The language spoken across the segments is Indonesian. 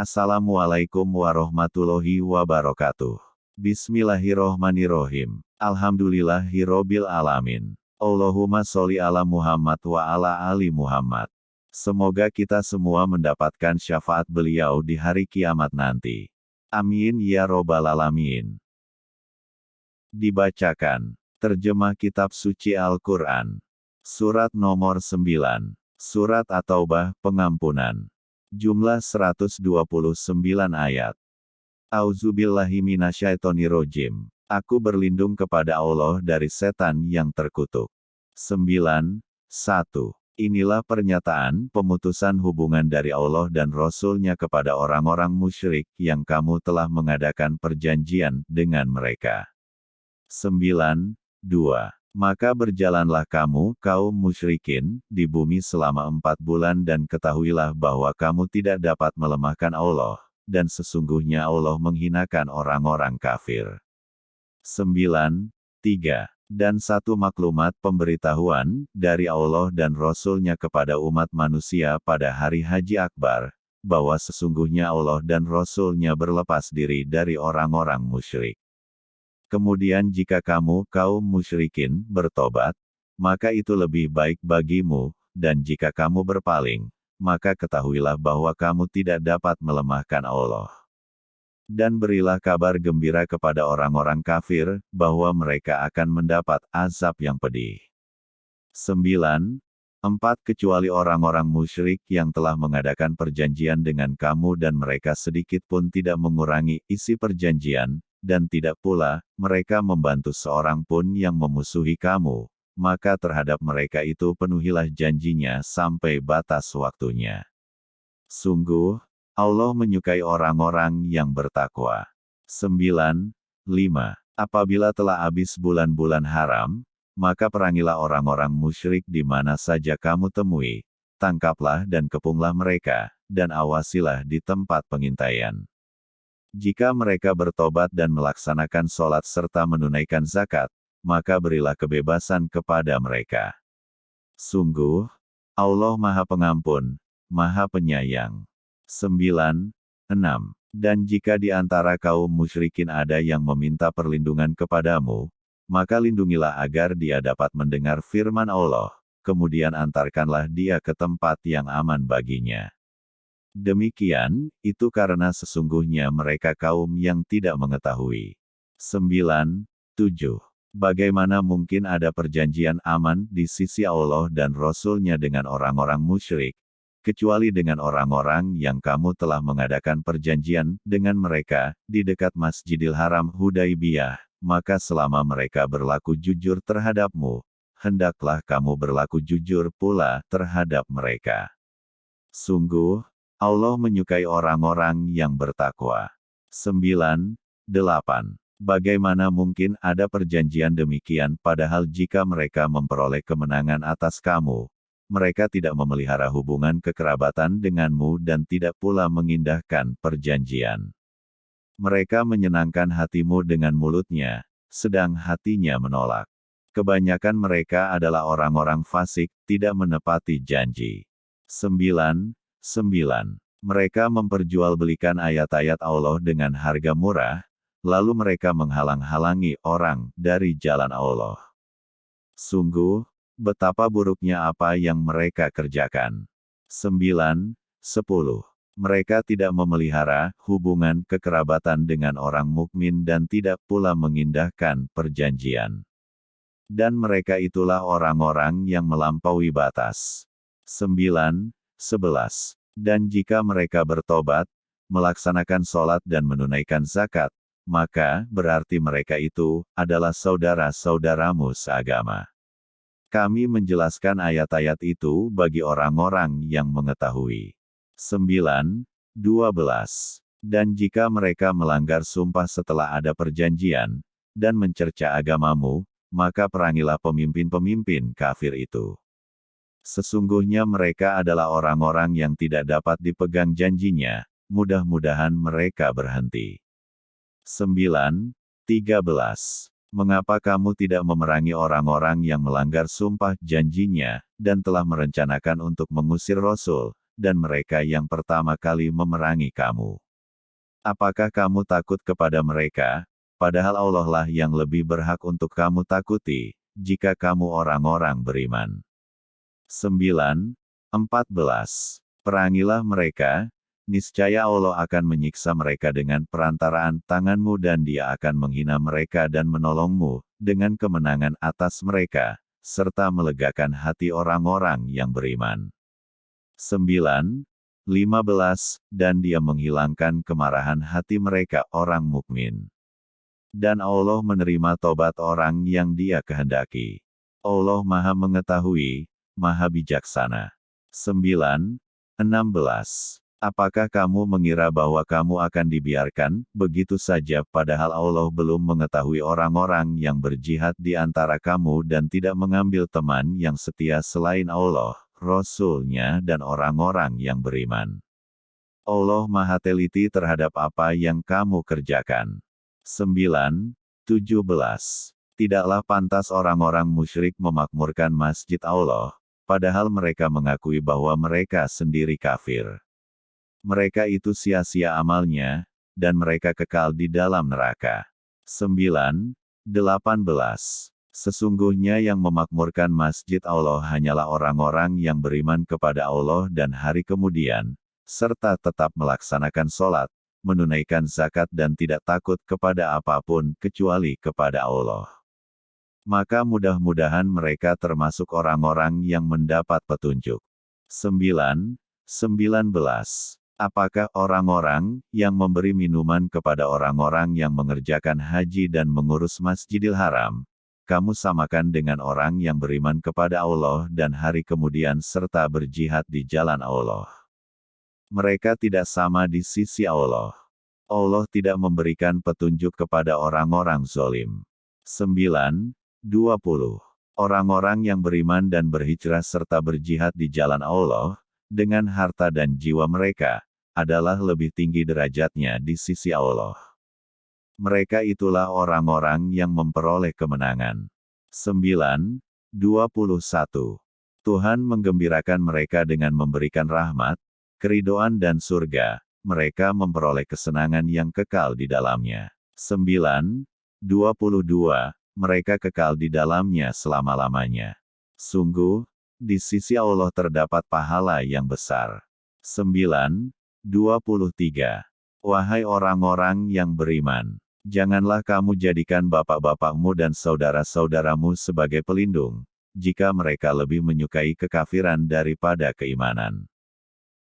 Assalamualaikum warahmatullahi wabarakatuh. Bismillahirrohmanirrohim. Alhamdulillahirrobil alamin. Allahumma sholli ala Muhammad wa ala ali Muhammad. Semoga kita semua mendapatkan syafaat beliau di hari kiamat nanti. Amin ya robbal alamin. Dibacakan. Terjemah Kitab Suci Al-Quran. Surat nomor 9. Surat At-Taubah, Pengampunan. Jumlah 129 ayat. Auzubillahi minasyaitonirrojim. Aku berlindung kepada Allah dari setan yang terkutuk. 9. 1. Inilah pernyataan pemutusan hubungan dari Allah dan Rasul-Nya kepada orang-orang musyrik yang kamu telah mengadakan perjanjian dengan mereka. 9. 2. Maka berjalanlah kamu, kaum musyrikin, di bumi selama empat bulan dan ketahuilah bahwa kamu tidak dapat melemahkan Allah, dan sesungguhnya Allah menghinakan orang-orang kafir. 9. 3. Dan satu maklumat pemberitahuan, dari Allah dan Rasul-Nya kepada umat manusia pada hari Haji Akbar, bahwa sesungguhnya Allah dan Rasul-Nya berlepas diri dari orang-orang musyrik. Kemudian jika kamu, kaum musyrikin, bertobat, maka itu lebih baik bagimu, dan jika kamu berpaling, maka ketahuilah bahwa kamu tidak dapat melemahkan Allah. Dan berilah kabar gembira kepada orang-orang kafir, bahwa mereka akan mendapat azab yang pedih. 9. 4. Kecuali orang-orang musyrik yang telah mengadakan perjanjian dengan kamu dan mereka sedikit pun tidak mengurangi isi perjanjian, dan tidak pula mereka membantu seorang pun yang memusuhi kamu, maka terhadap mereka itu penuhilah janjinya sampai batas waktunya. Sungguh, Allah menyukai orang-orang yang bertakwa. 9. 5. Apabila telah habis bulan-bulan haram, maka perangilah orang-orang musyrik di mana saja kamu temui, tangkaplah dan kepunglah mereka, dan awasilah di tempat pengintaian. Jika mereka bertobat dan melaksanakan sholat serta menunaikan zakat, maka berilah kebebasan kepada mereka. Sungguh, Allah Maha Pengampun, Maha Penyayang. 9. 6. Dan jika di antara kaum musyrikin ada yang meminta perlindungan kepadamu, maka lindungilah agar dia dapat mendengar firman Allah, kemudian antarkanlah dia ke tempat yang aman baginya. Demikian, itu karena sesungguhnya mereka kaum yang tidak mengetahui. 9. 7. Bagaimana mungkin ada perjanjian aman di sisi Allah dan Rasul-Nya dengan orang-orang musyrik, kecuali dengan orang-orang yang kamu telah mengadakan perjanjian dengan mereka di dekat Masjidil Haram Hudaibiyah, maka selama mereka berlaku jujur terhadapmu, hendaklah kamu berlaku jujur pula terhadap mereka. Sungguh, Allah menyukai orang-orang yang bertakwa. 9. 8. Bagaimana mungkin ada perjanjian demikian padahal jika mereka memperoleh kemenangan atas kamu, mereka tidak memelihara hubungan kekerabatan denganmu dan tidak pula mengindahkan perjanjian. Mereka menyenangkan hatimu dengan mulutnya, sedang hatinya menolak. Kebanyakan mereka adalah orang-orang fasik, tidak menepati janji. 9. 9. Mereka memperjualbelikan ayat-ayat Allah dengan harga murah, lalu mereka menghalang-halangi orang dari jalan Allah. Sungguh, betapa buruknya apa yang mereka kerjakan. 9. 10. Mereka tidak memelihara hubungan kekerabatan dengan orang mukmin dan tidak pula mengindahkan perjanjian. Dan mereka itulah orang-orang yang melampaui batas. 9. 11. Dan jika mereka bertobat, melaksanakan sholat dan menunaikan zakat, maka berarti mereka itu adalah saudara-saudaramu seagama. Kami menjelaskan ayat-ayat itu bagi orang-orang yang mengetahui. 9. 12. Dan jika mereka melanggar sumpah setelah ada perjanjian, dan mencerca agamamu, maka perangilah pemimpin-pemimpin kafir itu. Sesungguhnya mereka adalah orang-orang yang tidak dapat dipegang janjinya, mudah-mudahan mereka berhenti. 9. 13. Mengapa kamu tidak memerangi orang-orang yang melanggar sumpah janjinya, dan telah merencanakan untuk mengusir Rasul, dan mereka yang pertama kali memerangi kamu. Apakah kamu takut kepada mereka, padahal Allah lah yang lebih berhak untuk kamu takuti, jika kamu orang-orang beriman. 9. 14. Perangilah mereka, niscaya Allah akan menyiksa mereka dengan perantaraan tanganmu dan dia akan menghina mereka dan menolongmu, dengan kemenangan atas mereka, serta melegakan hati orang-orang yang beriman. 9. 15. Dan dia menghilangkan kemarahan hati mereka orang mukmin. Dan Allah menerima tobat orang yang dia kehendaki. Allah maha mengetahui, maha bijaksana. 9. 16. Apakah kamu mengira bahwa kamu akan dibiarkan begitu saja padahal Allah belum mengetahui orang-orang yang berjihad di antara kamu dan tidak mengambil teman yang setia selain Allah, Rasul-Nya dan orang-orang yang beriman. Allah maha teliti terhadap apa yang kamu kerjakan. 9. 17. Tidaklah pantas orang-orang musyrik memakmurkan masjid Allah, padahal mereka mengakui bahwa mereka sendiri kafir mereka itu sia-sia amalnya, dan mereka kekal di dalam neraka. 9. 18. Sesungguhnya yang memakmurkan masjid Allah hanyalah orang-orang yang beriman kepada Allah dan hari kemudian, serta tetap melaksanakan sholat, menunaikan zakat dan tidak takut kepada apa pun kecuali kepada Allah. Maka mudah-mudahan mereka termasuk orang-orang yang mendapat petunjuk. 9. 19. Apakah orang-orang yang memberi minuman kepada orang-orang yang mengerjakan haji dan mengurus Masjidil Haram, kamu samakan dengan orang yang beriman kepada Allah dan hari kemudian serta berjihad di jalan Allah? Mereka tidak sama di sisi Allah. Allah tidak memberikan petunjuk kepada orang-orang zolim. 9. 20. Orang-orang yang beriman dan berhijrah serta berjihad di jalan Allah, dengan harta dan jiwa mereka, adalah lebih tinggi derajatnya di sisi Allah. Mereka itulah orang-orang yang memperoleh kemenangan. 9. 21. Tuhan menggembirakan mereka dengan memberikan rahmat, keridoan dan surga, mereka memperoleh kesenangan yang kekal di dalamnya. 9. 22. Mereka kekal di dalamnya selama-lamanya. Sungguh, di sisi Allah terdapat pahala yang besar. 9. 23. Wahai orang-orang yang beriman, janganlah kamu jadikan bapak-bapakmu dan saudara-saudaramu sebagai pelindung, jika mereka lebih menyukai kekafiran daripada keimanan.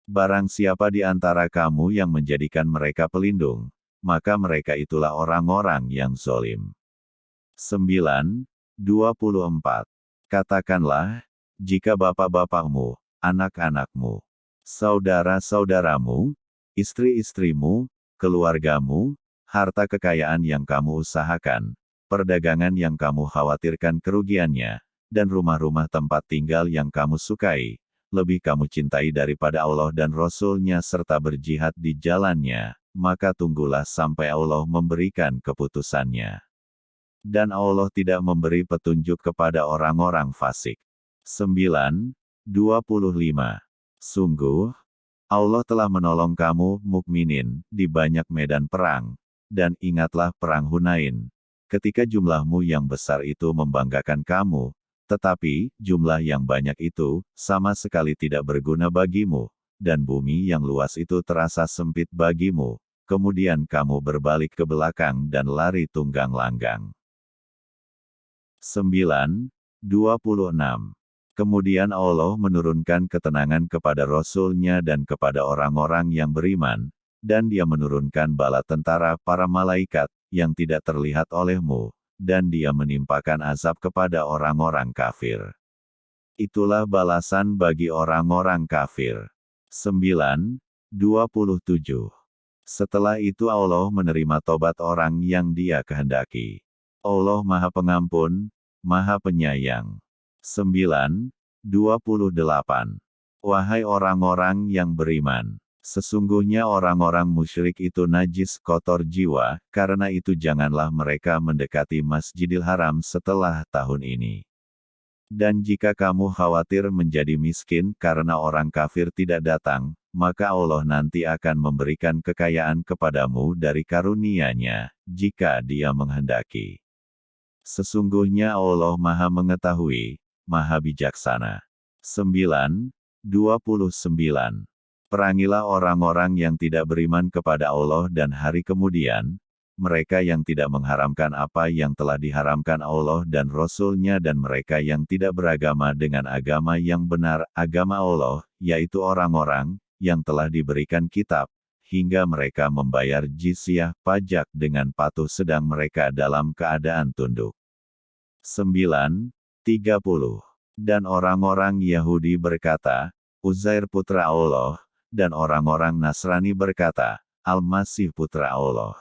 Barang siapa di antara kamu yang menjadikan mereka pelindung, maka mereka itulah orang-orang yang zolim. 9. 24. Katakanlah, jika bapak-bapakmu, anak-anakmu, saudara-saudaramu, istri-istrimu, keluargamu, harta kekayaan yang kamu usahakan, perdagangan yang kamu khawatirkan kerugiannya, dan rumah-rumah tempat tinggal yang kamu sukai, lebih kamu cintai daripada Allah dan Rasul-Nya serta berjihad di jalannya, maka tunggulah sampai Allah memberikan keputusannya. Dan Allah tidak memberi petunjuk kepada orang-orang fasik. 9. 25 Sungguh, Allah telah menolong kamu, mukminin, di banyak medan perang. Dan ingatlah perang Hunain. Ketika jumlahmu yang besar itu membanggakan kamu, tetapi, jumlah yang banyak itu, sama sekali tidak berguna bagimu, dan bumi yang luas itu terasa sempit bagimu, kemudian kamu berbalik ke belakang dan lari tunggang langgang. 9. 26. Kemudian Allah menurunkan ketenangan kepada Rasul-Nya dan kepada orang-orang yang beriman, dan dia menurunkan bala tentara para malaikat, yang tidak terlihat olehmu, dan dia menimpakan azab kepada orang-orang kafir. Itulah balasan bagi orang-orang kafir. 9. 27. Setelah itu Allah menerima tobat orang yang dia kehendaki. Allah Maha Pengampun, Maha Penyayang. 9. 28. Wahai orang-orang yang beriman, sesungguhnya orang-orang musyrik itu najis kotor jiwa, karena itu janganlah mereka mendekati Masjidil Haram setelah tahun ini. Dan jika kamu khawatir menjadi miskin karena orang kafir tidak datang, maka Allah nanti akan memberikan kekayaan kepadamu dari karunia-Nya, jika Dia menghendaki. Sesungguhnya Allah Maha Mengetahui, Maha Bijaksana. 9. 29. Perangilah orang-orang yang tidak beriman kepada Allah dan hari kemudian, mereka yang tidak mengharamkan apa yang telah diharamkan Allah dan Rasul-Nya dan mereka yang tidak beragama dengan agama yang benar, agama Allah, yaitu orang-orang, yang telah diberikan kitab, hingga mereka membayar jizyah pajak dengan patuh sedang mereka dalam keadaan tunduk. 9. 30. Dan orang-orang Yahudi berkata, Uzair putra Allah, dan orang-orang Nasrani berkata, Al-Masih putra Allah.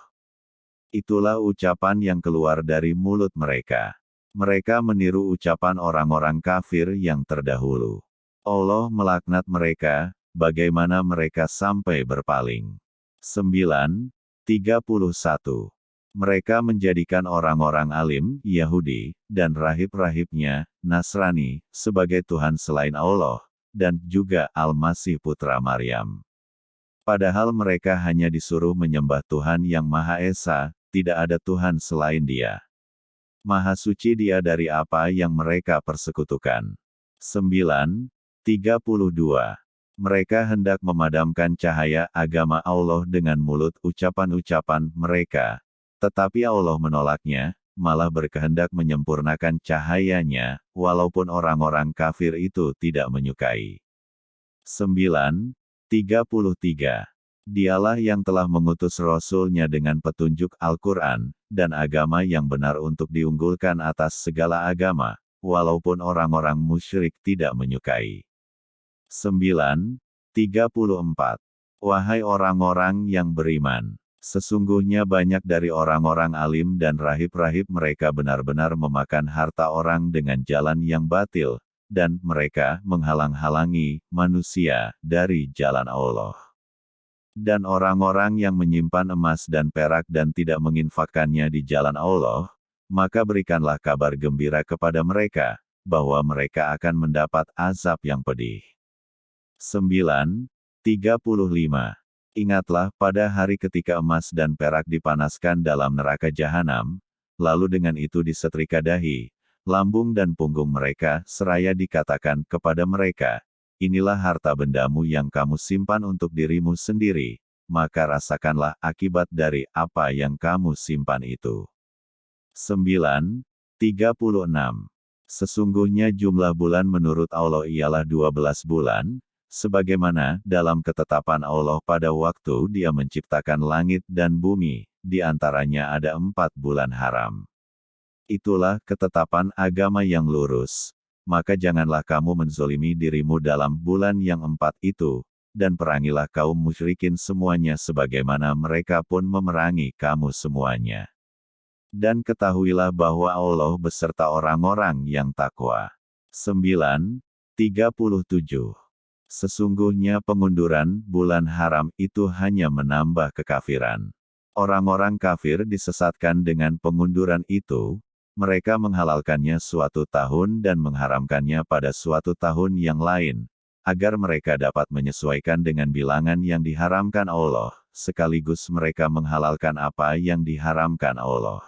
Itulah ucapan yang keluar dari mulut mereka. Mereka meniru ucapan orang-orang kafir yang terdahulu. Allah melaknat mereka, bagaimana mereka sampai berpaling. 9. 31. Mereka menjadikan orang-orang alim, Yahudi, dan rahib-rahibnya, Nasrani, sebagai Tuhan selain Allah, dan juga Al-Masih Putra Maryam. Padahal mereka hanya disuruh menyembah Tuhan yang Maha Esa, tidak ada Tuhan selain Dia. Maha suci Dia dari apa yang mereka persekutukan. 9. 32. Mereka hendak memadamkan cahaya agama Allah dengan mulut ucapan-ucapan mereka. Tetapi Allah menolaknya, malah berkehendak menyempurnakan cahayanya, walaupun orang-orang kafir itu tidak menyukai. 9. 33. Dialah yang telah mengutus Rasul-Nya dengan petunjuk Al-Quran, dan agama yang benar untuk diunggulkan atas segala agama, walaupun orang-orang musyrik tidak menyukai. 9. 34. Wahai orang-orang yang beriman, sesungguhnya banyak dari orang-orang alim dan rahib-rahib mereka benar-benar memakan harta orang dengan jalan yang batil, dan mereka menghalang-halangi manusia dari jalan Allah. Dan orang-orang yang menyimpan emas dan perak dan tidak menginfakkannya di jalan Allah, maka berikanlah kabar gembira kepada mereka, bahwa mereka akan mendapat azab yang pedih. 9. 35. Ingatlah pada hari ketika emas dan perak dipanaskan dalam neraka jahanam, lalu dengan itu disetrika dahi, lambung dan punggung mereka, seraya dikatakan kepada mereka, inilah harta bendamu yang kamu simpan untuk dirimu sendiri, maka rasakanlah akibat dari apa yang kamu simpan itu. 9. 36. Sesungguhnya jumlah bulan menurut Allah ialah 12 bulan, sebagaimana dalam ketetapan Allah pada waktu dia menciptakan langit dan bumi, di antaranya ada empat bulan haram. Itulah ketetapan agama yang lurus maka janganlah kamu menzolimi dirimu dalam bulan yang empat itu, dan perangilah kaum musyrikin semuanya sebagaimana mereka pun memerangi kamu semuanya. Dan ketahuilah bahwa Allah beserta orang-orang yang takwa. 9. 37. Sesungguhnya pengunduran bulan haram itu hanya menambah kekafiran. Orang-orang kafir disesatkan dengan pengunduran itu, mereka menghalalkannya suatu tahun dan mengharamkannya pada suatu tahun yang lain, agar mereka dapat menyesuaikan dengan bilangan yang diharamkan Allah, sekaligus mereka menghalalkan apa yang diharamkan Allah.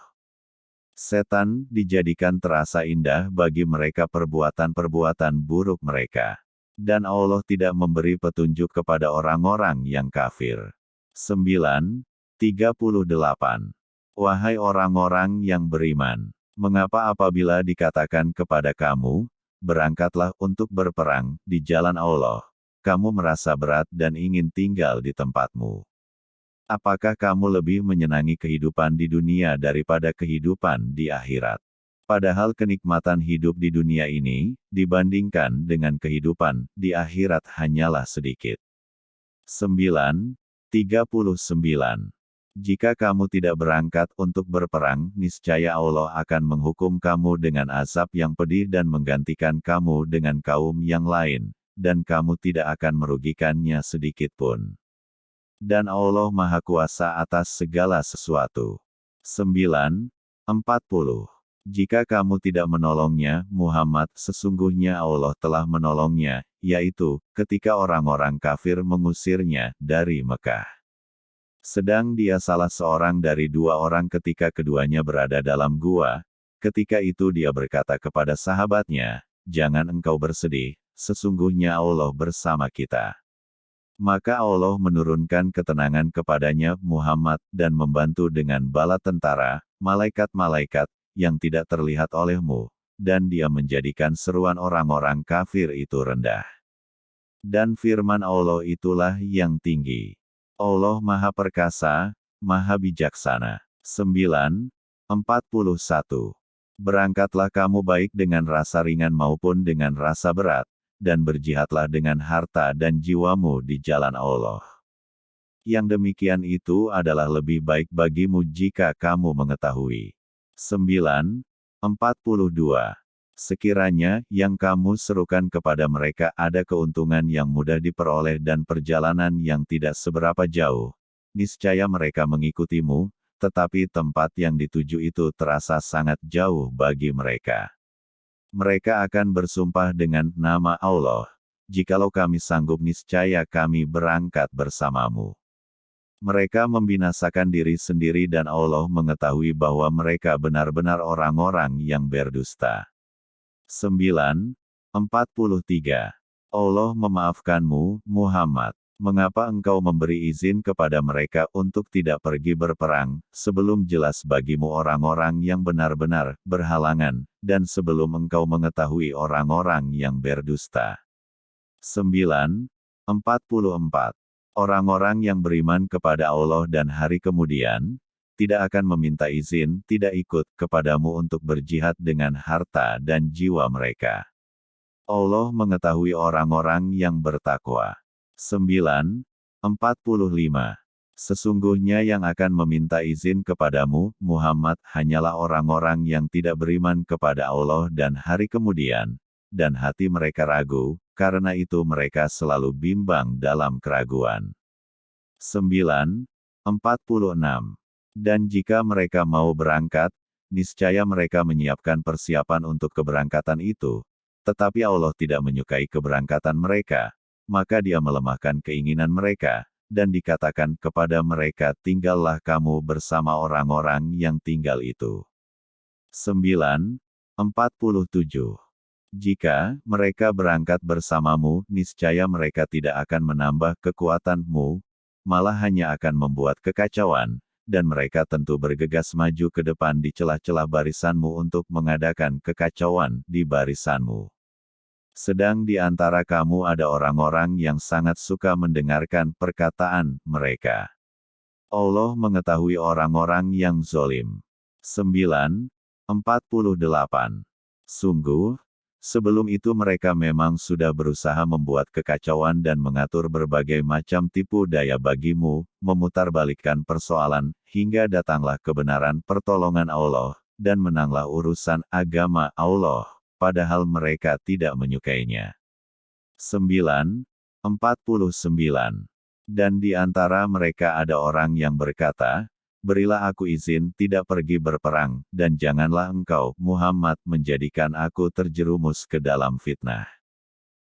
Setan dijadikan terasa indah bagi mereka perbuatan-perbuatan buruk mereka. Dan Allah tidak memberi petunjuk kepada orang-orang yang kafir. 9. 38. Wahai orang-orang yang beriman, Mengapa apabila dikatakan kepada kamu, berangkatlah untuk berperang di jalan Allah, kamu merasa berat dan ingin tinggal di tempatmu? Apakah kamu lebih menyenangi kehidupan di dunia daripada kehidupan di akhirat? Padahal kenikmatan hidup di dunia ini, dibandingkan dengan kehidupan di akhirat hanyalah sedikit. 9. 39 jika kamu tidak berangkat untuk berperang, niscaya Allah akan menghukum kamu dengan azab yang pedih dan menggantikan kamu dengan kaum yang lain, dan kamu tidak akan merugikannya sedikit pun. Dan Allah Maha Kuasa atas segala sesuatu. 9. 40. Jika kamu tidak menolongnya, Muhammad, sesungguhnya Allah telah menolongnya, yaitu, ketika orang-orang kafir mengusirnya dari Mekah. Sedang dia salah seorang dari dua orang ketika keduanya berada dalam gua, ketika itu dia berkata kepada sahabatnya, Jangan engkau bersedih, sesungguhnya Allah bersama kita. Maka Allah menurunkan ketenangan kepadanya Muhammad dan membantu dengan bala tentara, malaikat-malaikat, yang tidak terlihat olehmu, dan dia menjadikan seruan orang-orang kafir itu rendah. Dan firman Allah itulah yang tinggi. Allah Maha Perkasa, Maha Bijaksana. 9. 41. Berangkatlah kamu baik dengan rasa ringan maupun dengan rasa berat, dan berjihadlah dengan harta dan jiwamu di jalan Allah. Yang demikian itu adalah lebih baik bagimu jika kamu mengetahui. 9. 42. Sekiranya, yang kamu serukan kepada mereka ada keuntungan yang mudah diperoleh dan perjalanan yang tidak seberapa jauh, niscaya mereka mengikutimu, tetapi tempat yang dituju itu terasa sangat jauh bagi mereka. Mereka akan bersumpah dengan nama Allah, jikalau kami sanggup niscaya kami berangkat bersamamu. Mereka membinasakan diri sendiri dan Allah mengetahui bahwa mereka benar-benar orang-orang yang berdusta. 9. 43. Allah memaafkanmu, Muhammad. Mengapa engkau memberi izin kepada mereka untuk tidak pergi berperang, sebelum jelas bagimu orang-orang yang benar-benar berhalangan, dan sebelum engkau mengetahui orang-orang yang berdusta? 9. 44. Orang-orang yang beriman kepada Allah dan hari kemudian, tidak akan meminta izin, tidak ikut kepadamu untuk berjihad dengan harta dan jiwa mereka. Allah mengetahui orang-orang yang bertakwa. 9. 45. Sesungguhnya yang akan meminta izin kepadamu, Muhammad, hanyalah orang-orang yang tidak beriman kepada Allah dan hari kemudian, dan hati mereka ragu, karena itu mereka selalu bimbang dalam keraguan. 9. 46. Dan jika mereka mau berangkat, niscaya mereka menyiapkan persiapan untuk keberangkatan itu, tetapi Allah tidak menyukai keberangkatan mereka, maka dia melemahkan keinginan mereka, dan dikatakan kepada mereka tinggallah kamu bersama orang-orang yang tinggal itu. 9. 47. Jika mereka berangkat bersamamu, niscaya mereka tidak akan menambah kekuatanmu, malah hanya akan membuat kekacauan, dan mereka tentu bergegas maju ke depan di celah-celah barisanmu untuk mengadakan kekacauan di barisanmu. Sedang di antara kamu ada orang-orang yang sangat suka mendengarkan perkataan mereka. Allah mengetahui orang-orang yang zolim. 9. 48. Sungguh, Sebelum itu mereka memang sudah berusaha membuat kekacauan dan mengatur berbagai macam tipu daya bagimu, memutarbalikkan persoalan, hingga datanglah kebenaran pertolongan Allah, dan menanglah urusan agama Allah, padahal mereka tidak menyukainya. 9. 49. Dan di antara mereka ada orang yang berkata, berilah aku izin tidak pergi berperang, dan janganlah engkau, Muhammad, menjadikan aku terjerumus ke dalam fitnah.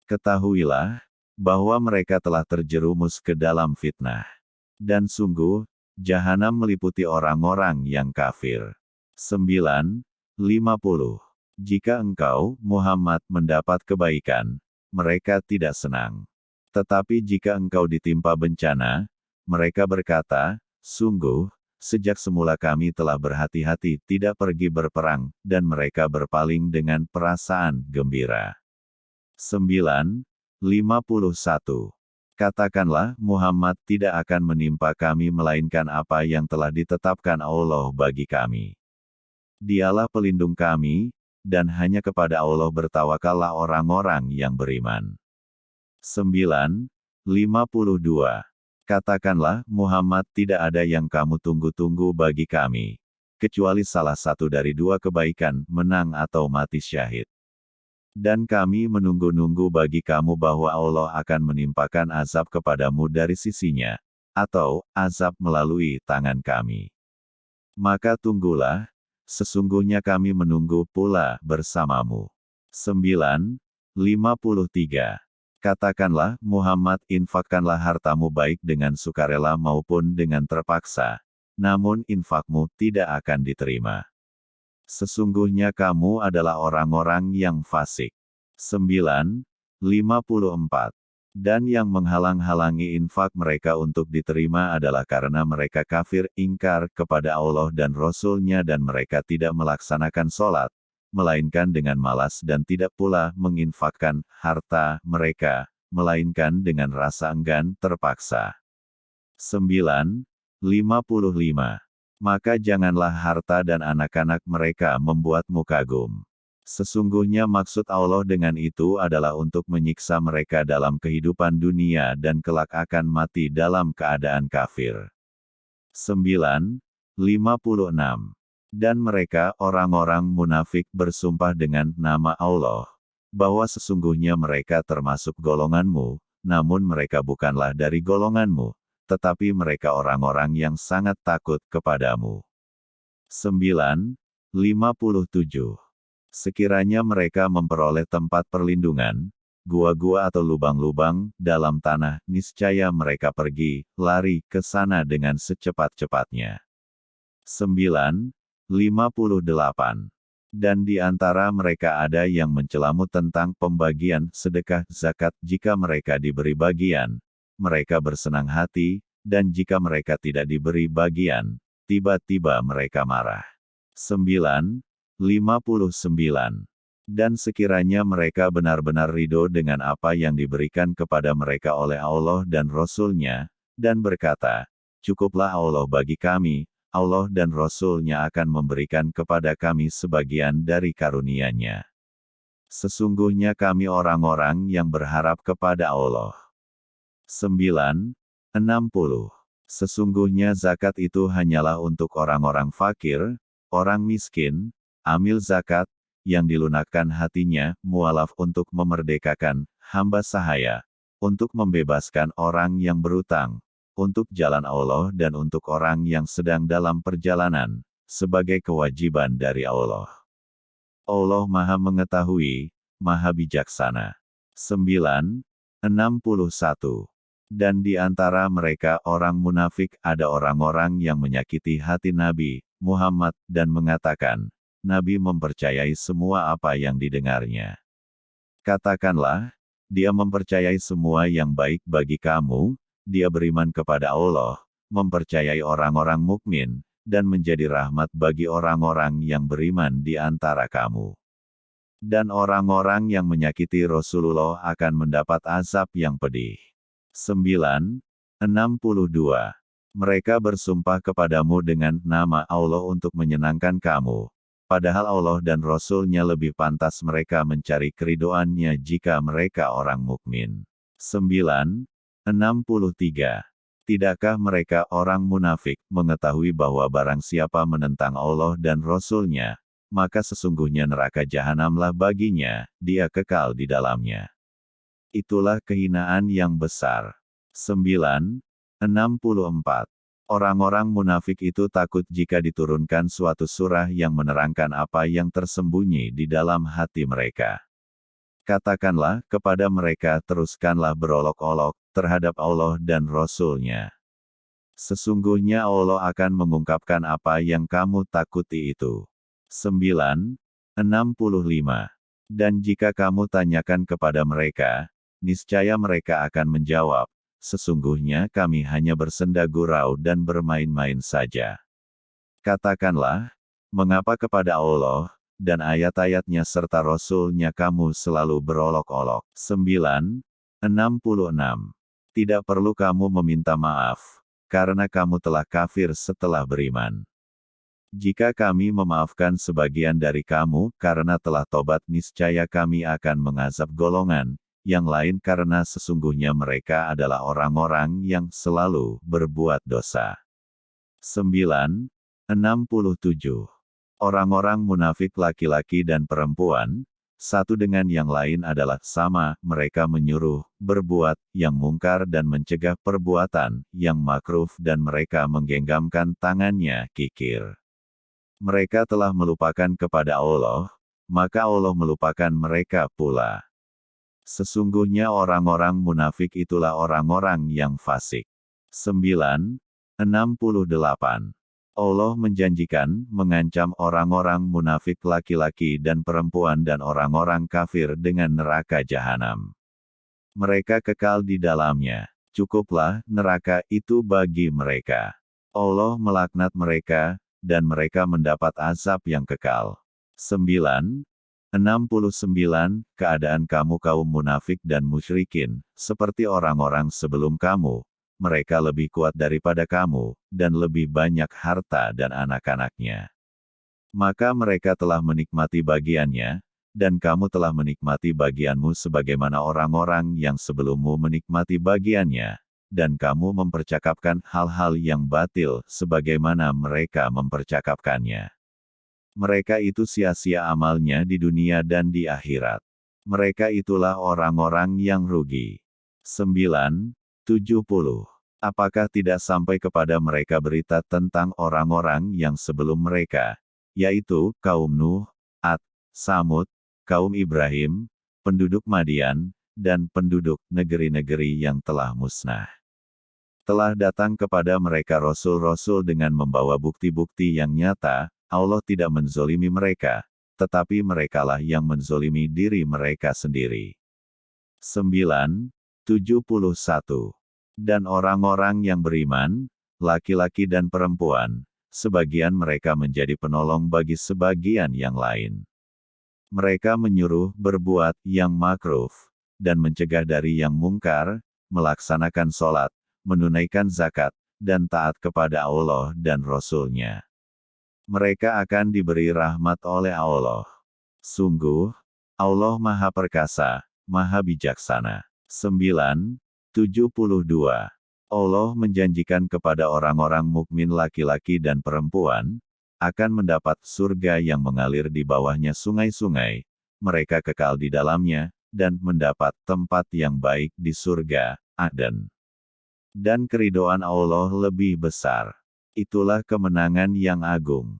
Ketahuilah, bahwa mereka telah terjerumus ke dalam fitnah. Dan sungguh, jahanam meliputi orang-orang yang kafir. 9. 50. Jika engkau, Muhammad, mendapat kebaikan, mereka tidak senang. Tetapi jika engkau ditimpa bencana, mereka berkata, sungguh, Sejak semula kami telah berhati-hati tidak pergi berperang, dan mereka berpaling dengan perasaan gembira. 9. 51. Katakanlah, Muhammad tidak akan menimpa kami melainkan apa yang telah ditetapkan Allah bagi kami. Dialah pelindung kami, dan hanya kepada Allah bertawakallah orang-orang yang beriman. 9. 52. Katakanlah, Muhammad tidak ada yang kamu tunggu-tunggu bagi kami. Kecuali salah satu dari dua kebaikan, menang atau mati syahid. Dan kami menunggu-nunggu bagi kamu bahwa Allah akan menimpakan azab kepadamu dari sisinya, atau azab melalui tangan kami. Maka tunggulah, sesungguhnya kami menunggu pula bersamamu. 9. 53. Katakanlah, Muhammad, infakkanlah hartamu baik dengan sukarela maupun dengan terpaksa, namun infakmu tidak akan diterima. Sesungguhnya kamu adalah orang-orang yang fasik. 9. 54. Dan yang menghalang-halangi infak mereka untuk diterima adalah karena mereka kafir, ingkar kepada Allah dan Rasul-Nya dan mereka tidak melaksanakan sholat, melainkan dengan malas dan tidak pula menginfakkan harta mereka, melainkan dengan rasa enggan terpaksa. 9. 55. Maka janganlah harta dan anak-anak mereka membuatmu kagum. Sesungguhnya maksud Allah dengan itu adalah untuk menyiksa mereka dalam kehidupan dunia dan kelak akan mati dalam keadaan kafir. 9. 56. Dan mereka, orang-orang munafik bersumpah dengan nama Allah, bahwa sesungguhnya mereka termasuk golonganmu, namun mereka bukanlah dari golonganmu, tetapi mereka orang-orang yang sangat takut kepadamu. 9. 57. Sekiranya mereka memperoleh tempat perlindungan, gua-gua atau lubang-lubang dalam tanah, niscaya mereka pergi, lari ke sana dengan secepat-cepatnya. 9. 58. Dan di antara mereka ada yang mencelamu tentang pembagian sedekah zakat jika mereka diberi bagian, mereka bersenang hati, dan jika mereka tidak diberi bagian, tiba-tiba mereka marah. 9. 59. Dan sekiranya mereka benar-benar ridho dengan apa yang diberikan kepada mereka oleh Allah dan Rasul-Nya, dan berkata, Cukuplah Allah bagi kami, Allah dan Rasul-Nya akan memberikan kepada kami sebagian dari karunia-Nya. Sesungguhnya kami orang-orang yang berharap kepada Allah. 9. 60. Sesungguhnya zakat itu hanyalah untuk orang-orang fakir, orang miskin, amil zakat, yang dilunakkan hatinya, mualaf untuk memerdekakan, hamba sahaya, untuk membebaskan orang yang berutang, untuk jalan Allah dan untuk orang yang sedang dalam perjalanan, sebagai kewajiban dari Allah. Allah Maha Mengetahui, Maha Bijaksana. 9. 61. Dan di antara mereka orang munafik ada orang-orang yang menyakiti hati Nabi, Muhammad, dan mengatakan, Nabi mempercayai semua apa yang didengarnya. Katakanlah, dia mempercayai semua yang baik bagi kamu, dia beriman kepada Allah, mempercayai orang-orang mukmin, dan menjadi rahmat bagi orang-orang yang beriman di antara kamu. Dan orang-orang yang menyakiti Rasulullah akan mendapat azab yang pedih. 9. 62. Mereka bersumpah kepadamu dengan nama Allah untuk menyenangkan kamu, Padahal Allah dan Rasul-Nya lebih pantas mereka mencari keridoannya jika mereka orang mukmin. 9. 63. Tidakkah mereka orang munafik mengetahui bahwa barang siapa menentang Allah dan Rasul-Nya, maka sesungguhnya neraka jahanamlah baginya, dia kekal di dalamnya. Itulah kehinaan yang besar. 9. 64. Orang-orang munafik itu takut jika diturunkan suatu surah yang menerangkan apa yang tersembunyi di dalam hati mereka. Katakanlah kepada mereka teruskanlah berolok-olok terhadap Allah dan Rasul-Nya. Sesungguhnya Allah akan mengungkapkan apa yang kamu takuti itu. 9. 65. Dan jika kamu tanyakan kepada mereka, niscaya mereka akan menjawab, sesungguhnya kami hanya bersenda gurau dan bermain-main saja. Katakanlah, mengapa kepada Allah, dan ayat-ayatnya serta Rasul-Nya kamu selalu berolok-olok. 9. 66. Tidak perlu kamu meminta maaf, karena kamu telah kafir setelah beriman. Jika kami memaafkan sebagian dari kamu karena telah tobat niscaya kami akan mengazab golongan, yang lain karena sesungguhnya mereka adalah orang-orang yang selalu berbuat dosa. 9. 67. Orang-orang munafik laki-laki dan perempuan, satu dengan yang lain adalah sama, mereka menyuruh, berbuat, yang mungkar dan mencegah perbuatan, yang makruf dan mereka menggenggamkan tangannya, kikir. Mereka telah melupakan kepada Allah, maka Allah melupakan mereka pula. Sesungguhnya orang-orang munafik itulah orang-orang yang fasik. 9. 68. Allah menjanjikan, mengancam orang-orang munafik laki-laki dan perempuan dan orang-orang kafir dengan neraka jahanam. Mereka kekal di dalamnya. Cukuplah neraka itu bagi mereka. Allah melaknat mereka, dan mereka mendapat azab yang kekal. 9. 69. Keadaan kamu kaum munafik dan musyrikin, seperti orang-orang sebelum kamu, mereka lebih kuat daripada kamu, dan lebih banyak harta dan anak-anaknya. Maka mereka telah menikmati bagiannya, dan kamu telah menikmati bagianmu sebagaimana orang-orang yang sebelummu menikmati bagiannya, dan kamu mempercakapkan hal-hal yang batil sebagaimana mereka mempercakapkannya. Mereka itu sia-sia amalnya di dunia dan di akhirat. Mereka itulah orang-orang yang rugi. 9. 70. Apakah tidak sampai kepada mereka berita tentang orang-orang yang sebelum mereka, yaitu kaum Nuh, Ad, Samud, kaum Ibrahim, penduduk Madian, dan penduduk negeri-negeri yang telah musnah. Telah datang kepada mereka rasul-rasul dengan membawa bukti-bukti yang nyata, Allah tidak menzolimi mereka, tetapi merekalah yang menzolimi diri mereka sendiri. 9. 71 dan orang-orang yang beriman, laki-laki dan perempuan, sebagian mereka menjadi penolong bagi sebagian yang lain. Mereka menyuruh berbuat yang makruh, dan mencegah dari yang mungkar, melaksanakan sholat, menunaikan zakat, dan taat kepada Allah dan Rasul-Nya. Mereka akan diberi rahmat oleh Allah. Sungguh, Allah Maha Perkasa, Maha Bijaksana. 9. 72. Allah menjanjikan kepada orang-orang mukmin laki-laki dan perempuan, akan mendapat surga yang mengalir di bawahnya sungai-sungai, mereka kekal di dalamnya, dan mendapat tempat yang baik di surga, Aden. Dan keridoan Allah lebih besar. Itulah kemenangan yang agung.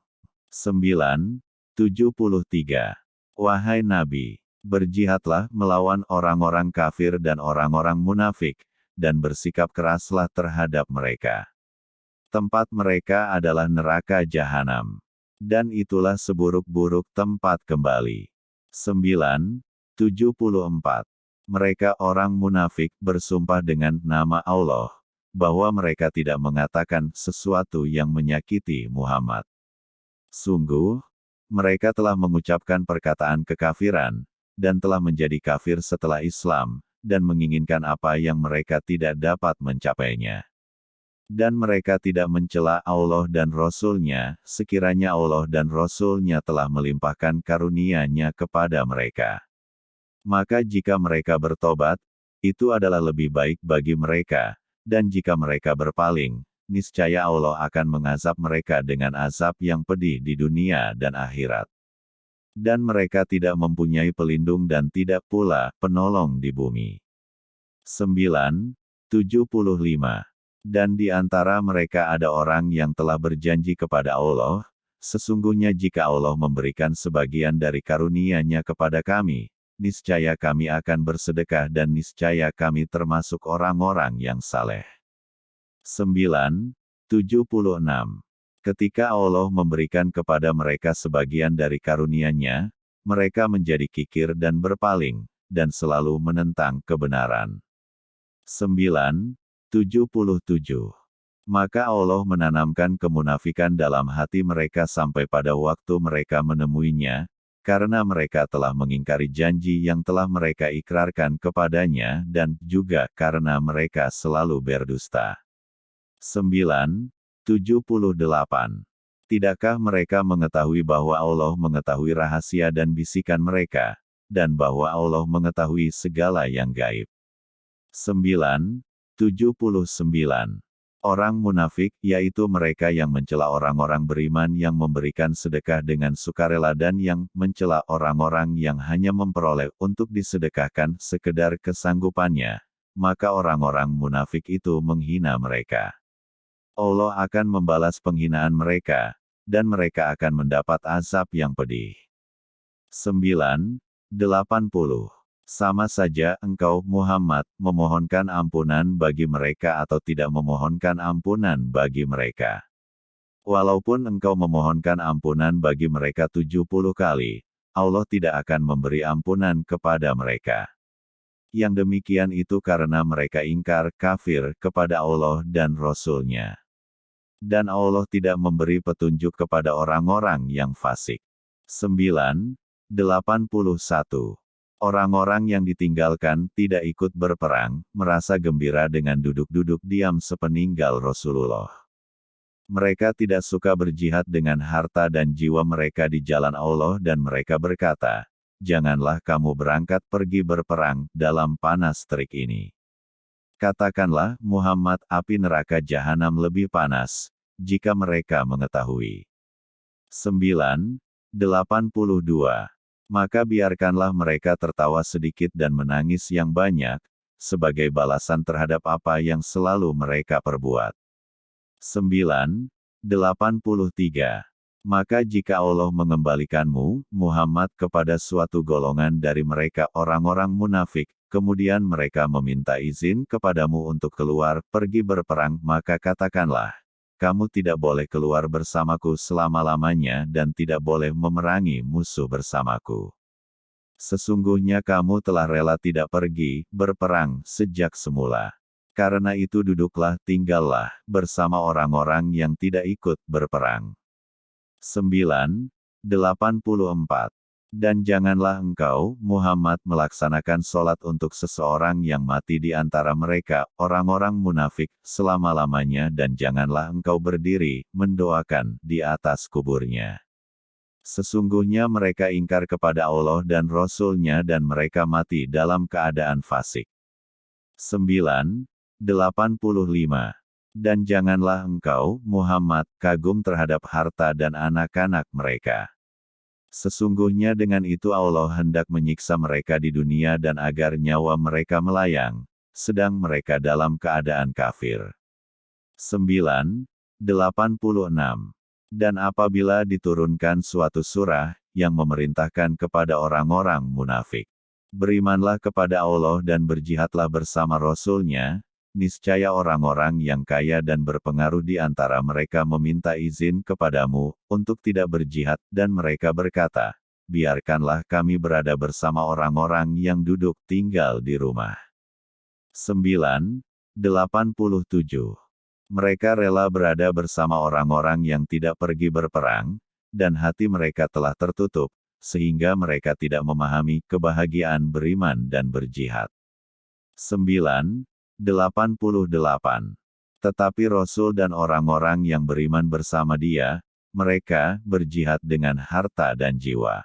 9. 73. Wahai Nabi, Berjihadlah melawan orang-orang kafir dan orang-orang munafik, dan bersikap keraslah terhadap mereka. Tempat mereka adalah neraka jahanam. Dan itulah seburuk-buruk tempat kembali. 9. 74. Mereka orang munafik bersumpah dengan nama Allah, bahwa mereka tidak mengatakan sesuatu yang menyakiti Muhammad. Sungguh, mereka telah mengucapkan perkataan kekafiran, dan telah menjadi kafir setelah Islam, dan menginginkan apa yang mereka tidak dapat mencapainya. Dan mereka tidak mencela Allah dan Rasul-Nya, sekiranya Allah dan Rasul-Nya telah melimpahkan karunia-Nya kepada mereka. Maka jika mereka bertobat, itu adalah lebih baik bagi mereka, dan jika mereka berpaling, niscaya Allah akan mengazab mereka dengan azab yang pedih di dunia dan akhirat dan mereka tidak mempunyai pelindung dan tidak pula penolong di bumi. 9. 75. Dan di antara mereka ada orang yang telah berjanji kepada Allah, sesungguhnya jika Allah memberikan sebagian dari karunia-Nya kepada kami, niscaya kami akan bersedekah dan niscaya kami termasuk orang-orang yang saleh. 9. 76. Ketika Allah memberikan kepada mereka sebagian dari karunia-Nya, mereka menjadi kikir dan berpaling, dan selalu menentang kebenaran. 9. 77. Maka Allah menanamkan kemunafikan dalam hati mereka sampai pada waktu mereka menemuinya, karena mereka telah mengingkari janji yang telah mereka ikrarkan kepadanya dan juga karena mereka selalu berdusta. 9. 78. Tidakkah mereka mengetahui bahwa Allah mengetahui rahasia dan bisikan mereka, dan bahwa Allah mengetahui segala yang gaib? 9. 79. Orang munafik, yaitu mereka yang mencela orang-orang beriman yang memberikan sedekah dengan sukarela dan yang mencela orang-orang yang hanya memperoleh untuk disedekahkan sekedar kesanggupannya, maka orang-orang munafik itu menghina mereka. Allah akan membalas penghinaan mereka, dan mereka akan mendapat azab yang pedih. 9. 80. Sama saja engkau, Muhammad, memohonkan ampunan bagi mereka atau tidak memohonkan ampunan bagi mereka. Walaupun engkau memohonkan ampunan bagi mereka 70 kali, Allah tidak akan memberi ampunan kepada mereka. Yang demikian itu karena mereka ingkar kafir kepada Allah dan Rasul-Nya. Dan Allah tidak memberi petunjuk kepada orang-orang yang fasik. 9. 81. Orang-orang yang ditinggalkan tidak ikut berperang, merasa gembira dengan duduk-duduk diam sepeninggal Rasulullah. Mereka tidak suka berjihad dengan harta dan jiwa mereka di jalan Allah dan mereka berkata, Janganlah kamu berangkat pergi berperang dalam panas terik ini. Katakanlah, Muhammad, api neraka jahanam lebih panas, jika mereka mengetahui. 9. 82 maka biarkanlah mereka tertawa sedikit dan menangis yang banyak, sebagai balasan terhadap apa yang selalu mereka perbuat. 9. 83. Maka jika Allah mengembalikanmu, Muhammad kepada suatu golongan dari mereka orang-orang munafik, kemudian mereka meminta izin kepadamu untuk keluar pergi berperang, maka katakanlah, kamu tidak boleh keluar bersamaku selama-lamanya dan tidak boleh memerangi musuh bersamaku. Sesungguhnya kamu telah rela tidak pergi, berperang, sejak semula. Karena itu duduklah, tinggallah, bersama orang-orang yang tidak ikut berperang. 9. 84. Dan janganlah engkau, Muhammad melaksanakan sholat untuk seseorang yang mati di antara mereka, orang-orang munafik, selama-lamanya dan janganlah engkau berdiri, mendoakan, di atas kuburnya. Sesungguhnya mereka ingkar kepada Allah dan Rasul-Nya dan mereka mati dalam keadaan fasik. 9. 85. Dan janganlah engkau, Muhammad, kagum terhadap harta dan anak-anak mereka. Sesungguhnya dengan itu Allah hendak menyiksa mereka di dunia dan agar nyawa mereka melayang, sedang mereka dalam keadaan kafir. 9. 86. Dan apabila diturunkan suatu surah, yang memerintahkan kepada orang-orang munafik. Berimanlah kepada Allah dan berjihadlah bersama Rasul-Nya, niscaya orang-orang yang kaya dan berpengaruh di antara mereka meminta izin kepadamu untuk tidak berjihad, dan mereka berkata, "Biarkanlah kami berada bersama orang-orang yang duduk tinggal di rumah." 9. 87. Mereka rela berada bersama orang-orang yang tidak pergi berperang, dan hati mereka telah tertutup, sehingga mereka tidak memahami kebahagiaan beriman dan berjihad. 9. 88. Tetapi Rasul dan orang-orang yang beriman bersama dia, mereka berjihad dengan harta dan jiwa.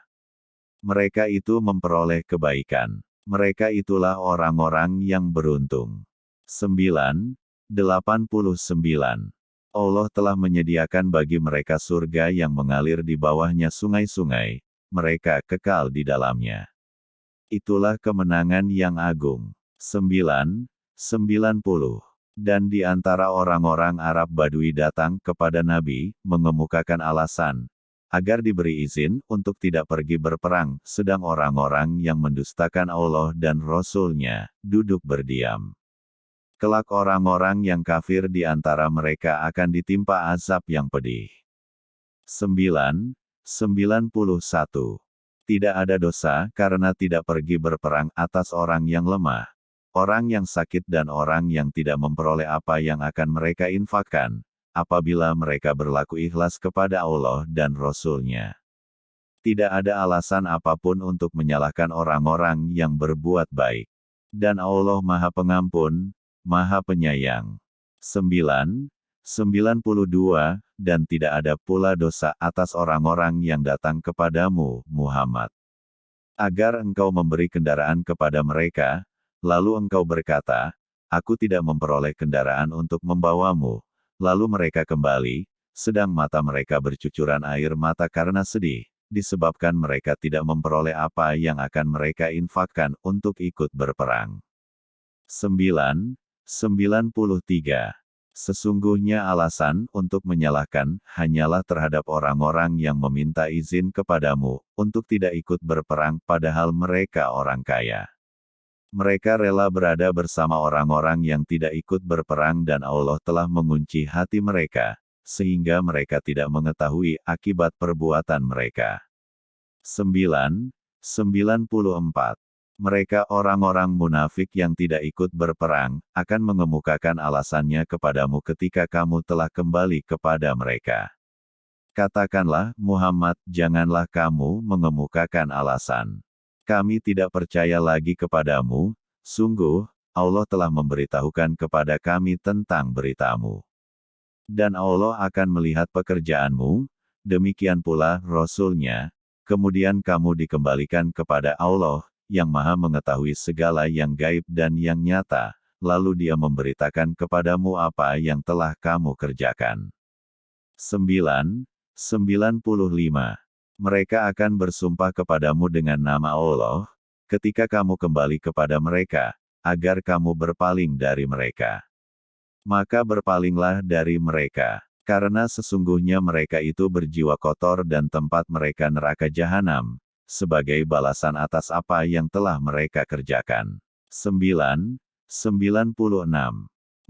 Mereka itu memperoleh kebaikan. Mereka itulah orang-orang yang beruntung. 9. 89. Allah telah menyediakan bagi mereka surga yang mengalir di bawahnya sungai-sungai, mereka kekal di dalamnya. Itulah kemenangan yang agung. 9. 90. Dan di antara orang-orang Arab Badui datang kepada Nabi, mengemukakan alasan, agar diberi izin untuk tidak pergi berperang, sedang orang-orang yang mendustakan Allah dan Rasul-Nya, duduk berdiam. Kelak orang-orang yang kafir di antara mereka akan ditimpa azab yang pedih. 9. 91. Tidak ada dosa karena tidak pergi berperang atas orang yang lemah, orang yang sakit dan orang yang tidak memperoleh apa yang akan mereka infakkan, apabila mereka berlaku ikhlas kepada Allah dan Rasul-Nya. Tidak ada alasan apa pun untuk menyalahkan orang-orang yang berbuat baik. Dan Allah Maha Pengampun, Maha Penyayang. 9. 92, dan tidak ada pula dosa atas orang-orang yang datang kepadamu, Muhammad. Agar engkau memberi kendaraan kepada mereka, Lalu engkau berkata, Aku tidak memperoleh kendaraan untuk membawamu. Lalu mereka kembali, sedang mata mereka bercucuran air mata karena sedih, disebabkan mereka tidak memperoleh apa yang akan mereka infakkan untuk ikut berperang. 9. 93. Sesungguhnya alasan untuk menyalahkan hanyalah terhadap orang-orang yang meminta izin kepadamu untuk tidak ikut berperang padahal mereka orang kaya. Mereka rela berada bersama orang-orang yang tidak ikut berperang dan Allah telah mengunci hati mereka, sehingga mereka tidak mengetahui akibat perbuatan mereka. 9. 94 mereka orang-orang munafik yang tidak ikut berperang, akan mengemukakan alasannya kepadamu ketika kamu telah kembali kepada mereka. Katakanlah, Muhammad, janganlah kamu mengemukakan alasan. Kami tidak percaya lagi kepadamu, sungguh, Allah telah memberitahukan kepada kami tentang beritamu. Dan Allah akan melihat pekerjaanmu, demikian pula Rasulnya, kemudian kamu dikembalikan kepada Allah, yang maha mengetahui segala yang gaib dan yang nyata, lalu dia memberitakan kepadamu apa yang telah kamu kerjakan. 9. 95. Mereka akan bersumpah kepadamu dengan nama Allah, ketika kamu kembali kepada mereka, agar kamu berpaling dari mereka. Maka berpalinglah dari mereka, karena sesungguhnya mereka itu berjiwa kotor dan tempat mereka neraka jahanam, sebagai balasan atas apa yang telah mereka kerjakan. 9. 96.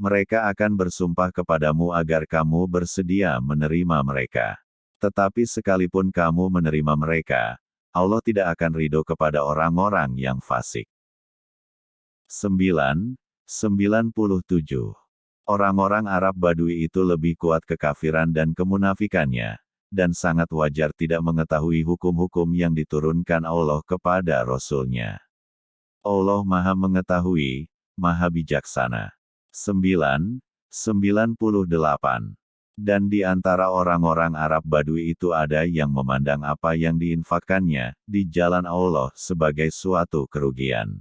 Mereka akan bersumpah kepadamu agar kamu bersedia menerima mereka. Tetapi sekalipun kamu menerima mereka, Allah tidak akan ridho kepada orang-orang yang fasik. 9. 97. Orang-orang Arab Badui itu lebih kuat kekafiran dan kemunafikannya, dan sangat wajar tidak mengetahui hukum-hukum yang diturunkan Allah kepada Rasul-Nya. Allah Maha Mengetahui, Maha Bijaksana. 9. 98. Dan di antara orang-orang Arab Badui itu ada yang memandang apa yang diinfakkannya di jalan Allah sebagai suatu kerugian.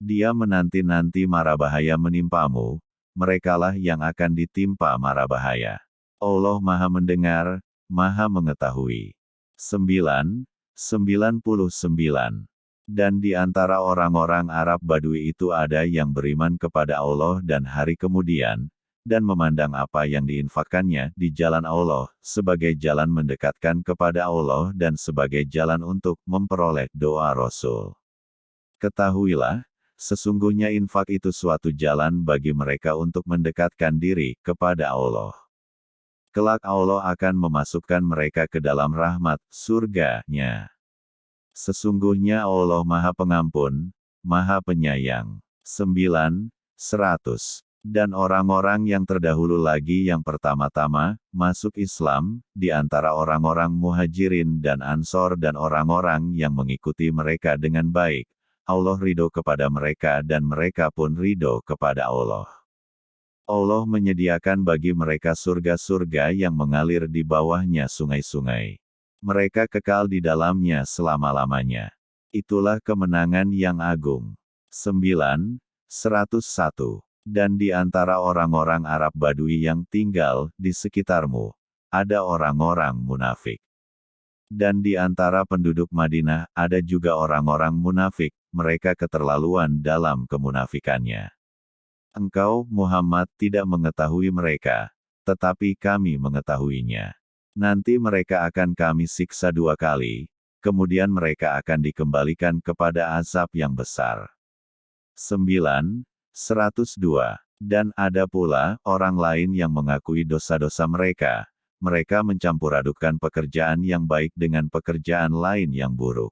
Dia menanti-nanti mara bahaya menimpamu, merekalah yang akan ditimpa mara bahaya. Allah Maha Mendengar, Maha Mengetahui. 9. 99. Dan di antara orang-orang Arab Badui itu ada yang beriman kepada Allah dan hari kemudian, dan memandang apa yang diinfakkannya di jalan Allah, sebagai jalan mendekatkan kepada Allah dan sebagai jalan untuk memperoleh doa Rasul. Ketahuilah, sesungguhnya infak itu suatu jalan bagi mereka untuk mendekatkan diri kepada Allah. Kelak Allah akan memasukkan mereka ke dalam rahmat surga-Nya. Sesungguhnya Allah Maha Pengampun, Maha Penyayang. 9. 100. Dan orang-orang yang terdahulu lagi yang pertama-tama masuk Islam, di antara orang-orang muhajirin dan ansor dan orang-orang yang mengikuti mereka dengan baik, Allah ridho kepada mereka dan mereka pun ridho kepada Allah. Allah menyediakan bagi mereka surga-surga yang mengalir di bawahnya sungai-sungai. Mereka kekal di dalamnya selama-lamanya. Itulah kemenangan yang agung. 9. 101. Dan di antara orang-orang Arab Badui yang tinggal di sekitarmu, ada orang-orang munafik. Dan di antara penduduk Madinah, ada juga orang-orang munafik, mereka keterlaluan dalam kemunafikannya. Engkau, Muhammad, tidak mengetahui mereka, tetapi kami mengetahuinya. Nanti mereka akan kami siksa dua kali, kemudian mereka akan dikembalikan kepada azab yang besar. 9. 102. Dan ada pula orang lain yang mengakui dosa-dosa mereka. Mereka mencampuradukan pekerjaan yang baik dengan pekerjaan lain yang buruk.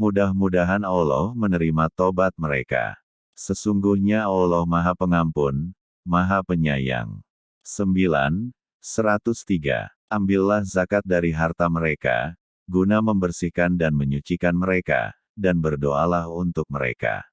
Mudah-mudahan Allah menerima tobat mereka. Sesungguhnya Allah Maha Pengampun, Maha Penyayang. 9. 103. Ambillah zakat dari harta mereka, guna membersihkan dan menyucikan mereka, dan berdoalah untuk mereka.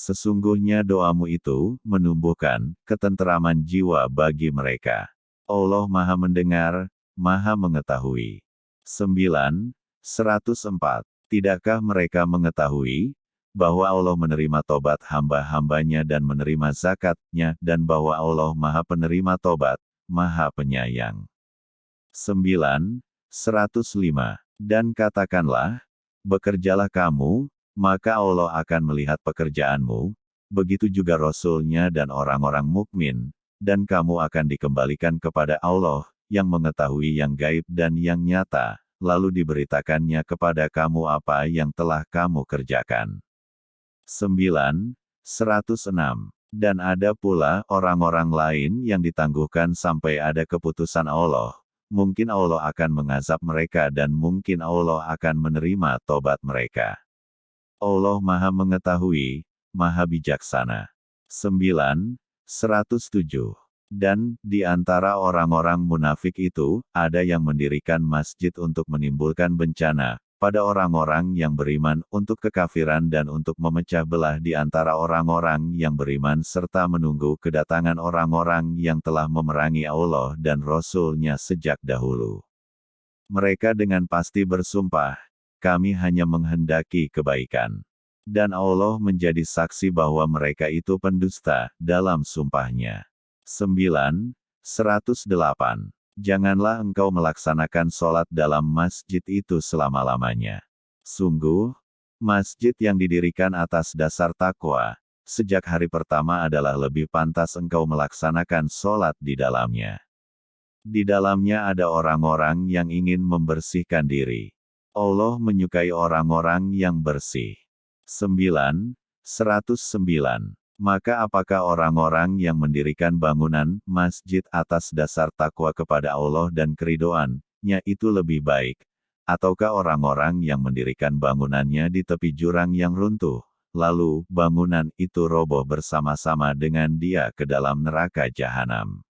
Sesungguhnya doamu itu menumbuhkan ketenteraman jiwa bagi mereka. Allah Maha Mendengar, Maha Mengetahui. 9. 104. Tidakkah mereka mengetahui bahwa Allah menerima tobat hamba-hambanya dan menerima zakatnya, dan bahwa Allah maha penerima tobat, maha penyayang. 9. 105. Dan katakanlah, bekerjalah kamu, maka Allah akan melihat pekerjaanmu, begitu juga Rasulnya dan orang-orang mukmin, dan kamu akan dikembalikan kepada Allah, yang mengetahui yang gaib dan yang nyata, lalu diberitakannya kepada kamu apa yang telah kamu kerjakan. 9. 106. Dan ada pula orang-orang lain yang ditangguhkan sampai ada keputusan Allah. Mungkin Allah akan mengazab mereka dan mungkin Allah akan menerima tobat mereka. Allah Maha Mengetahui, Maha Bijaksana. 9. 107. Dan, di antara orang-orang munafik itu, ada yang mendirikan masjid untuk menimbulkan bencana, pada orang-orang yang beriman untuk kekafiran dan untuk memecah belah di antara orang-orang yang beriman serta menunggu kedatangan orang-orang yang telah memerangi Allah dan Rasul-Nya sejak dahulu. Mereka dengan pasti bersumpah, kami hanya menghendaki kebaikan. Dan Allah menjadi saksi bahwa mereka itu pendusta dalam sumpahnya. 9. 108. Janganlah engkau melaksanakan sholat dalam masjid itu selama-lamanya. Sungguh, masjid yang didirikan atas dasar takwa, sejak hari pertama adalah lebih pantas engkau melaksanakan sholat di dalamnya. Di dalamnya ada orang-orang yang ingin membersihkan diri. Allah menyukai orang-orang yang bersih. 9. 109. Maka apakah orang-orang yang mendirikan bangunan, masjid atas dasar takwa kepada Allah dan keridoannya itu lebih baik? Ataukah orang-orang yang mendirikan bangunannya di tepi jurang yang runtuh, lalu bangunan itu roboh bersama-sama dengan dia ke dalam neraka jahanam?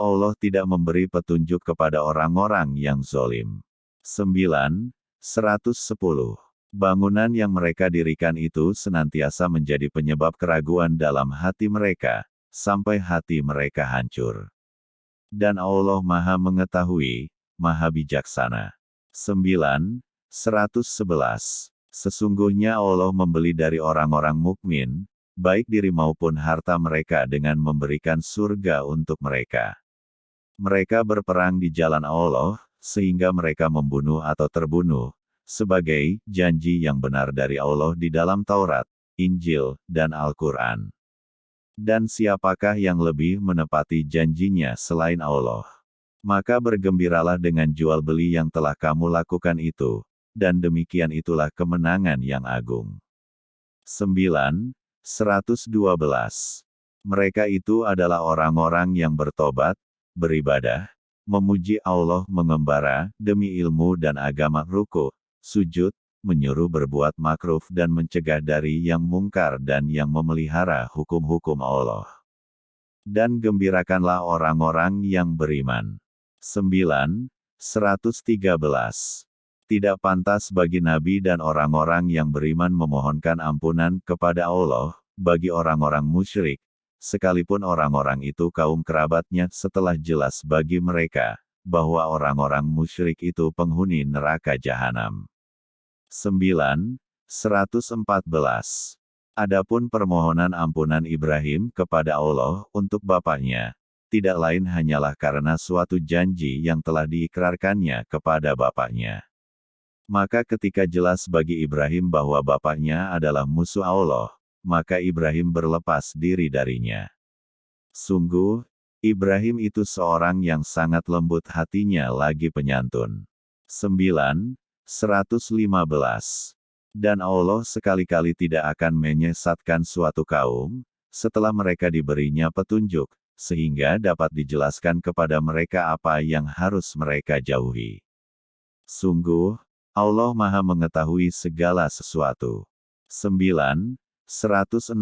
Allah tidak memberi petunjuk kepada orang-orang yang zolim. 9. 110. Bangunan yang mereka dirikan itu senantiasa menjadi penyebab keraguan dalam hati mereka, sampai hati mereka hancur. Dan Allah Maha Mengetahui, Maha Bijaksana. 9. 111. Sesungguhnya Allah membeli dari orang-orang mukmin, baik diri maupun harta mereka dengan memberikan surga untuk mereka. Mereka berperang di jalan Allah, sehingga mereka membunuh atau terbunuh, sebagai janji yang benar dari Allah di dalam Taurat, Injil, dan Al-Quran. Dan siapakah yang lebih menepati janjinya selain Allah? Maka bergembiralah dengan jual beli yang telah kamu lakukan itu, dan demikian itulah kemenangan yang agung. 9. 112. Mereka itu adalah orang-orang yang bertobat, beribadah, memuji Allah mengembara, demi ilmu dan agama ruku, sujud, menyuruh berbuat makruf dan mencegah dari yang mungkar dan yang memelihara hukum-hukum Allah. Dan gembirakanlah orang-orang yang beriman. 9. 113. Tidak pantas bagi nabi dan orang-orang yang beriman memohonkan ampunan kepada Allah, bagi orang-orang musyrik, sekalipun orang-orang itu kaum kerabatnya setelah jelas bagi mereka, bahwa orang-orang musyrik itu penghuni neraka jahanam. 9. 114. Adapun permohonan ampunan Ibrahim kepada Allah untuk bapaknya, tidak lain hanyalah karena suatu janji yang telah diikrarkannya kepada bapaknya. Maka ketika jelas bagi Ibrahim bahwa bapaknya adalah musuh Allah, maka Ibrahim berlepas diri darinya. Sungguh, Ibrahim itu seorang yang sangat lembut hatinya lagi penyantun. 9. 115. Dan Allah sekali-kali tidak akan menyesatkan suatu kaum, setelah mereka diberinya petunjuk, sehingga dapat dijelaskan kepada mereka apa yang harus mereka jauhi. Sungguh, Allah Maha Mengetahui segala sesuatu. 9. 116.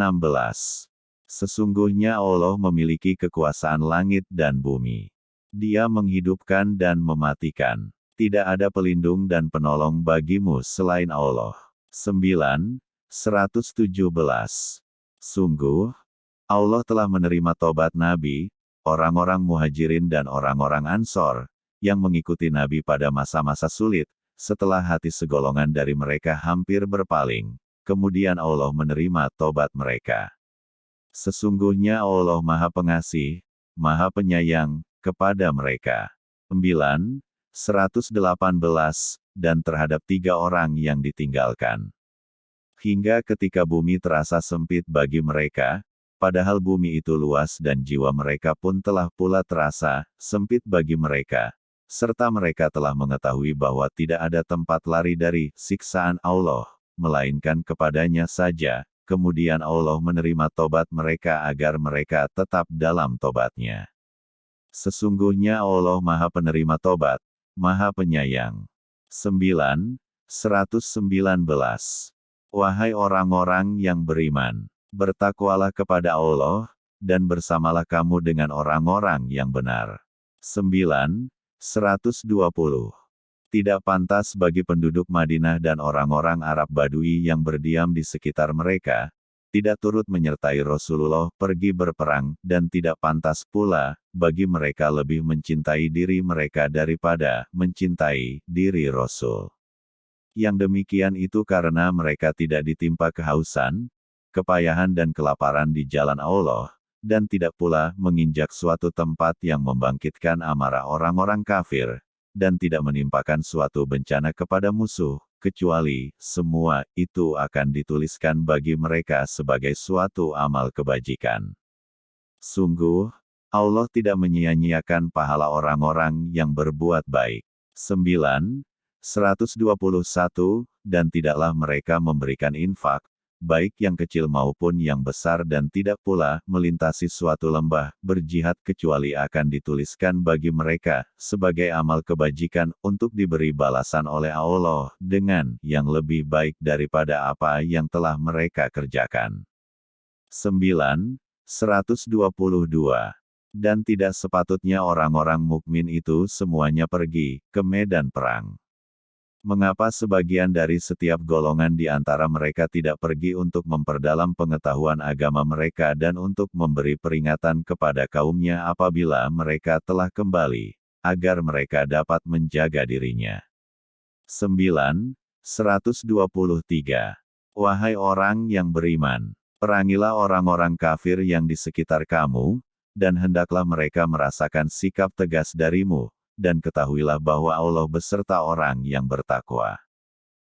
Sesungguhnya Allah memiliki kekuasaan langit dan bumi. Dia menghidupkan dan mematikan. Tidak ada pelindung dan penolong bagimu selain Allah. 9. 117. Sungguh, Allah telah menerima tobat Nabi, orang-orang muhajirin dan orang-orang ansor, yang mengikuti Nabi pada masa-masa sulit, setelah hati segolongan dari mereka hampir berpaling. Kemudian Allah menerima tobat mereka. Sesungguhnya Allah Maha Pengasih, Maha Penyayang, kepada mereka. 9. 118, dan terhadap tiga orang yang ditinggalkan. Hingga ketika bumi terasa sempit bagi mereka, padahal bumi itu luas dan jiwa mereka pun telah pula terasa sempit bagi mereka, serta mereka telah mengetahui bahwa tidak ada tempat lari dari siksaan Allah, melainkan kepadanya saja, kemudian Allah menerima tobat mereka agar mereka tetap dalam tobatnya. Sesungguhnya Allah Maha Penerima Tobat, Maha Penyayang. 9. 119. Wahai orang-orang yang beriman, bertakwalah kepada Allah, dan bersamalah kamu dengan orang-orang yang benar. 9. 120. Tidak pantas bagi penduduk Madinah dan orang-orang Arab Badui yang berdiam di sekitar mereka, tidak turut menyertai Rasulullah pergi berperang, dan tidak pantas pula, bagi mereka lebih mencintai diri mereka daripada mencintai diri Rasul. Yang demikian itu karena mereka tidak ditimpa kehausan, kepayahan dan kelaparan di jalan Allah, dan tidak pula menginjak suatu tempat yang membangkitkan amarah orang-orang kafir, dan tidak menimpakan suatu bencana kepada musuh, kecuali semua itu akan dituliskan bagi mereka sebagai suatu amal kebajikan. Sungguh, Allah tidak menyia-nyiakan pahala orang-orang yang berbuat baik. 9. 121, dan tidaklah mereka memberikan infak, baik yang kecil maupun yang besar dan tidak pula melintasi suatu lembah, berjihad kecuali akan dituliskan bagi mereka, sebagai amal kebajikan untuk diberi balasan oleh Allah, dengan yang lebih baik daripada apa yang telah mereka kerjakan. 9. 122. Dan tidak sepatutnya orang-orang mukmin itu semuanya pergi ke medan perang. Mengapa sebagian dari setiap golongan di antara mereka tidak pergi untuk memperdalam pengetahuan agama mereka dan untuk memberi peringatan kepada kaumnya apabila mereka telah kembali, agar mereka dapat menjaga dirinya? 9. 123. Wahai orang yang beriman, perangilah orang-orang kafir yang di sekitar kamu, dan hendaklah mereka merasakan sikap tegas darimu, dan ketahuilah bahwa Allah beserta orang yang bertakwa.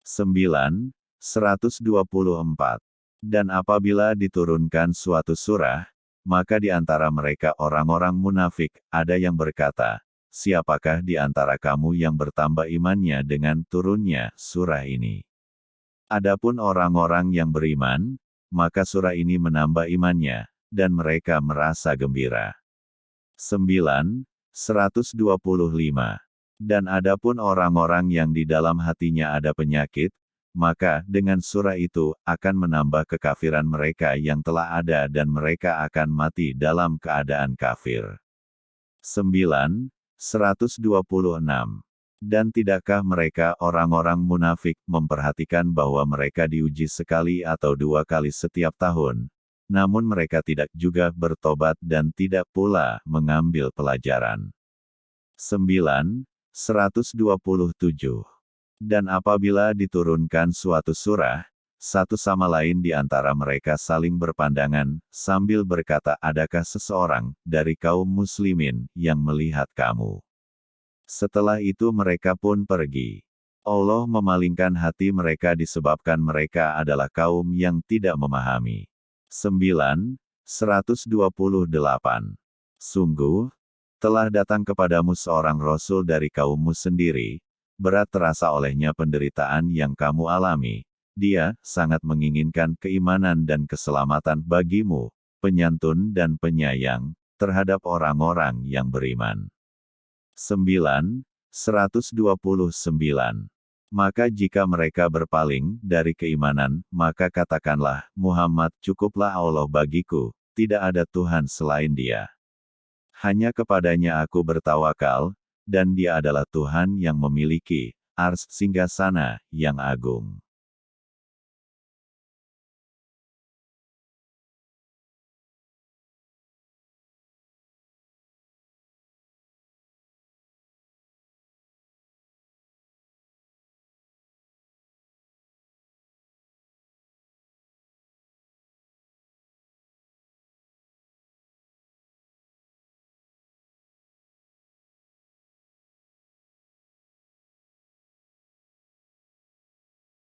9. 124. Dan apabila diturunkan suatu surah, maka di antara mereka orang-orang munafik, ada yang berkata, Siapakah di antara kamu yang bertambah imannya dengan turunnya surah ini? Adapun orang-orang yang beriman, maka surah ini menambah imannya, dan mereka merasa gembira. 9. 125. Dan adapun orang-orang yang di dalam hatinya ada penyakit, maka dengan surah itu akan menambah kekafiran mereka yang telah ada dan mereka akan mati dalam keadaan kafir. 9. 126. Dan tidakkah mereka orang-orang munafik memperhatikan bahwa mereka diuji sekali atau dua kali setiap tahun, namun mereka tidak juga bertobat dan tidak pula mengambil pelajaran. 9. 127. Dan apabila diturunkan suatu surah, satu sama lain di antara mereka saling berpandangan, sambil berkata adakah seseorang dari kaum muslimin yang melihat kamu. Setelah itu mereka pun pergi. Allah memalingkan hati mereka disebabkan mereka adalah kaum yang tidak memahami. 9. 128. Sungguh, telah datang kepadamu seorang rasul dari kaummu sendiri, berat terasa olehnya penderitaan yang kamu alami. Dia sangat menginginkan keimanan dan keselamatan bagimu, penyantun dan penyayang, terhadap orang-orang yang beriman. 9. 129. Maka jika mereka berpaling dari keimanan, maka katakanlah, Muhammad cukuplah Allah bagiku, tidak ada Tuhan selain dia. Hanya kepadanya aku bertawakal, dan dia adalah Tuhan yang memiliki ars singgasana yang agung.